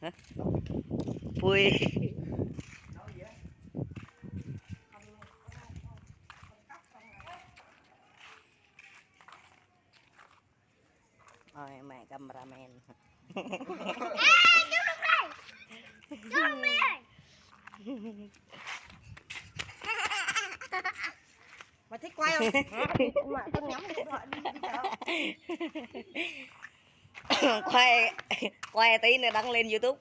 Hả? Vui Ôi mẹ cameraman. Mày thích quay không? Mà con nhắm điện thoại đi quay quay tí nữa đăng lên youtube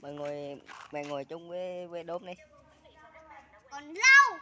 mày ngồi mày ngồi chung với với đốm đi còn lâu